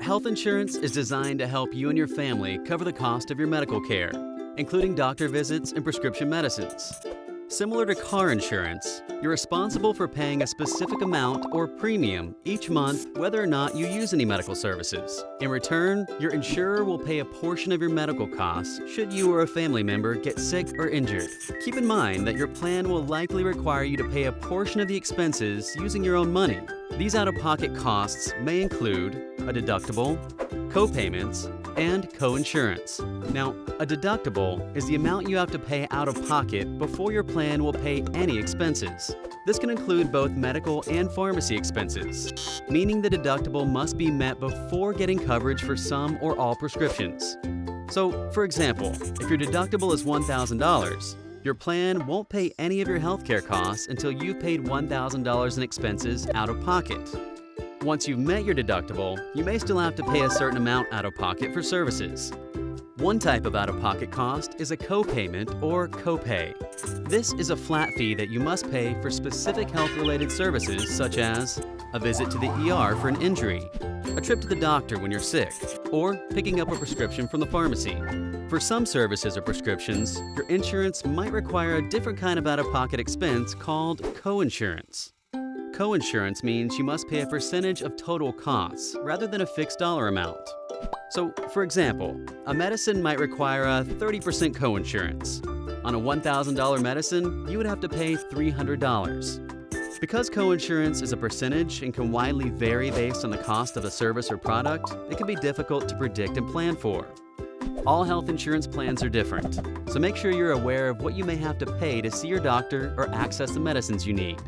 Health insurance is designed to help you and your family cover the cost of your medical care, including doctor visits and prescription medicines. Similar to car insurance, you're responsible for paying a specific amount or premium each month whether or not you use any medical services. In return, your insurer will pay a portion of your medical costs should you or a family member get sick or injured. Keep in mind that your plan will likely require you to pay a portion of the expenses using your own money. These out-of-pocket costs may include a deductible, co-payments, and co-insurance. Now, a deductible is the amount you have to pay out of pocket before your plan will pay any expenses. This can include both medical and pharmacy expenses, meaning the deductible must be met before getting coverage for some or all prescriptions. So, for example, if your deductible is $1,000, your plan won't pay any of your healthcare costs until you've paid $1,000 in expenses out of pocket. Once you've met your deductible, you may still have to pay a certain amount out of pocket for services. One type of out-of-pocket cost is a co-payment or copay. This is a flat fee that you must pay for specific health-related services such as a visit to the ER for an injury, a trip to the doctor when you're sick, or picking up a prescription from the pharmacy. For some services or prescriptions, your insurance might require a different kind of out-of-pocket expense called coinsurance. Coinsurance means you must pay a percentage of total costs rather than a fixed dollar amount. So, for example, a medicine might require a 30% coinsurance. On a $1,000 medicine, you would have to pay $300. Because coinsurance is a percentage and can widely vary based on the cost of a service or product, it can be difficult to predict and plan for. All health insurance plans are different, so make sure you're aware of what you may have to pay to see your doctor or access the medicines you need.